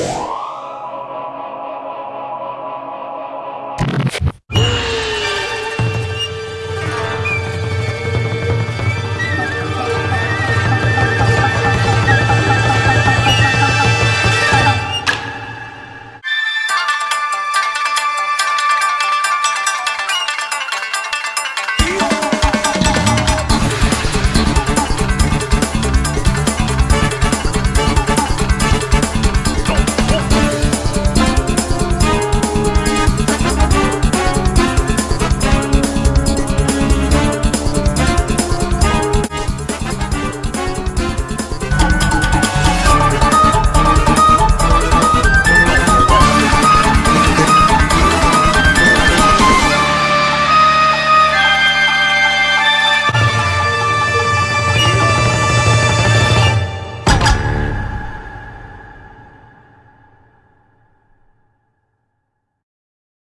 Yeah.